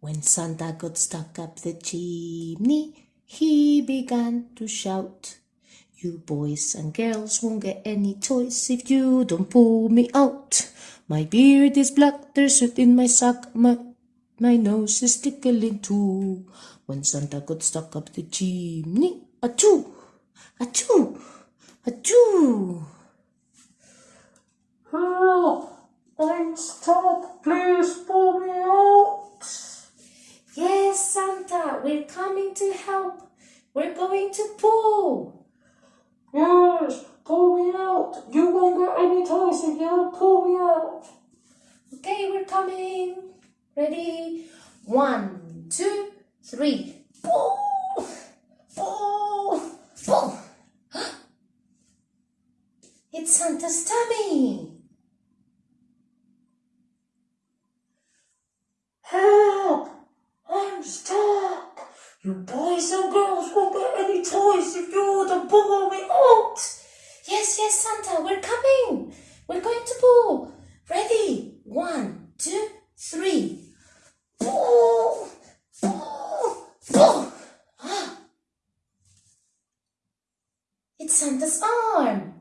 When Santa got stuck up the chimney, he began to shout. You boys and girls won't get any toys if you don't pull me out. My beard is black, there's soot in my sock, my, my nose is tickling too. When Santa got stuck up the chimney, achoo, achoo, achoo. Help! I'm stuck. Please pull me out. Yes, Santa, we're coming to help. We're going to pull. Yes, pull me out. You won't get any toys if you don't pull me out. Okay, we're coming. Ready? One, two, three. Pull! Pull! Pull! It's Santa's tummy. Help! I'm stuck. You boys and girls won't get any toys if you don't pull me out. Yes, yes, Santa, we're coming. We're going to pull. Ready? One, two, three. Pull! Pull! Pull! Ah. It's Santa's arm.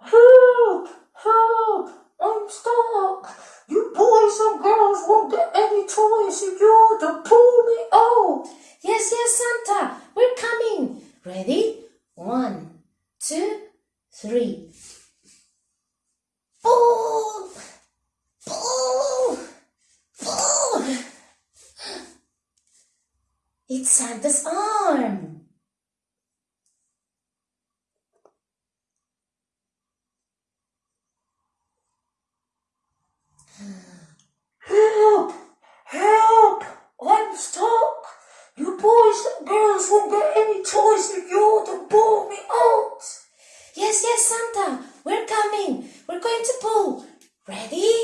Help! Help! I'm stuck. You boys and girls won't get any toys if you don't pull me out. Yes, yes, Santa, we're coming. Ready? One, two, three. Pull! Pull! Pull! It's Santa's arm. Help! Help! I'm stuck. Boys and girls won't get any toys if you don't pull me out. Yes, yes, Santa, we're coming. We're going to pull. Ready?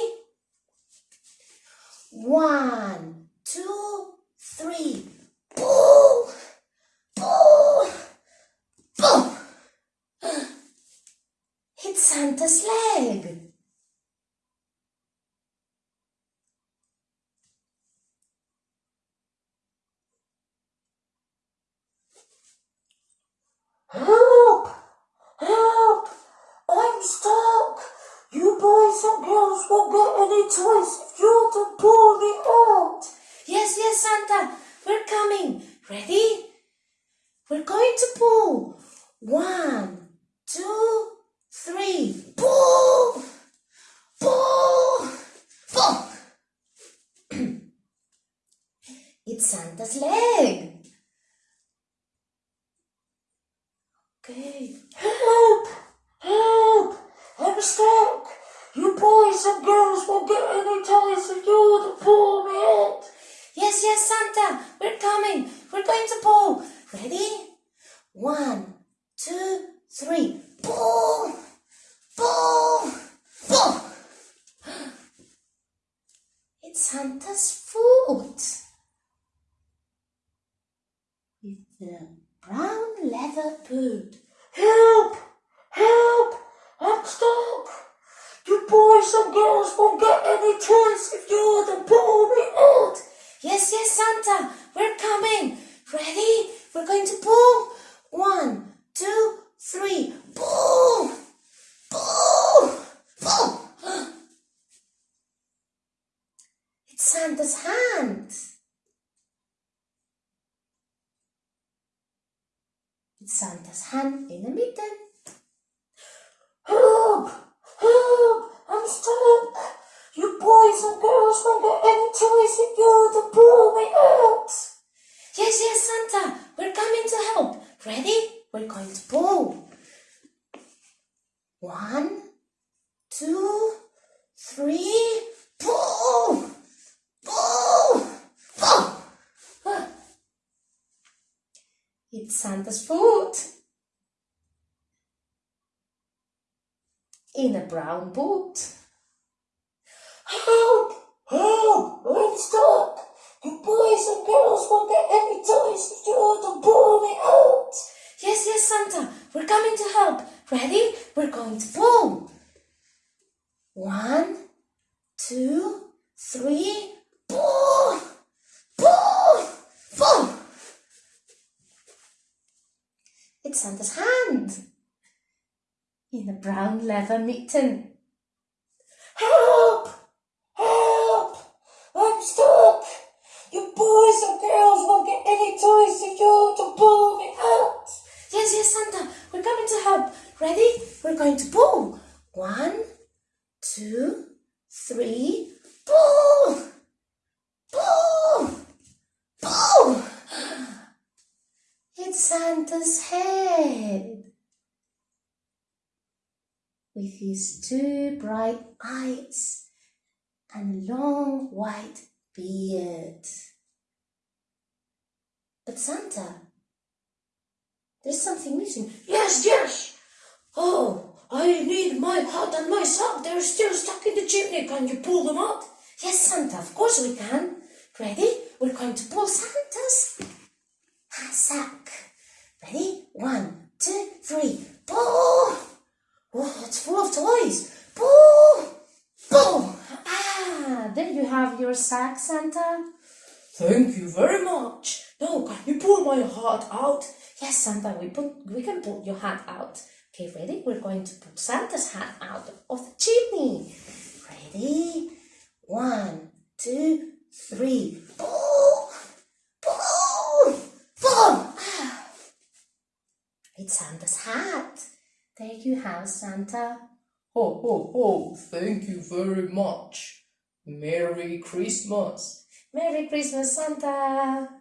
One, two, three. Pull! Pull! Pull! It's Santa's leg. Help! Help! I'm stuck. You boys and girls won't get any toys if you don't pull me out. Yes, yes, Santa, we're coming. Ready? We're going to pull. One, two, three. Pull! Pull! Pull! it's Santa's leg. Okay. Help! Help! I'm stuck. And girls won't get any toys if you don't pull me out. Yes, yes, Santa, we're coming. We're going to pull. Ready? One, two, three. Pull! Pull! Pull! It's Santa's foot. It's the brown leather boot. Help! Help! I'm stuck. You boys and girls won't get any toys if you don't pull me out. Yes, yes, Santa, we're coming. Ready? We're going to pull. One, two, three. Pull! Pull! Pull! It's Santa's hand. It's Santa's hand in the middle. Help! Help! I'm stuck. You boys and girls won't get any toys if you don't pull me out. Yes, yes, Santa, we're coming to help. Ready? We're going to pull. One, two, three, pull! Pull! Pull! It's Santa's foot. In a brown boot. Help! Help! I'm stuck. You boys and girls won't get any toys if you don't pull me out. Yes, yes, Santa, we're coming to help. Ready? We're going to pull. One, two, three, pull, pull, pull. It's Santa's hand in a brown leather mitten. Help! Help! I'm stuck! You boys and girls won't get any toys if you don't pull me out! Yes, yes, Santa, we're coming to help. Ready? We're going to pull. One, two, three, pull! Pull! Pull! It's Santa's head. With his two bright eyes and long white beard. But Santa, there's something missing. Yes, yes! Oh, I need my hat and my sock. They're still stuck in the chimney. Can you pull them out? Yes, Santa, of course we can. Ready? We're going to pull Santa's hat sack. Ready? One, two, three. Pull! Oh, it's full of toys. Pull! Pull! Ah, there you have your sack, Santa. Thank you very much. Now, can you pull my hat out? Yes, Santa, we put we can pull your hat out. Okay, ready? We're going to put Santa's hat out of the chimney. Ready? One, two, three. Pull! Pull! Pull! Ah. It's Santa's hat. There you have Santa. Ho, ho, ho. Thank you very much. Merry Christmas. Merry Christmas, Santa.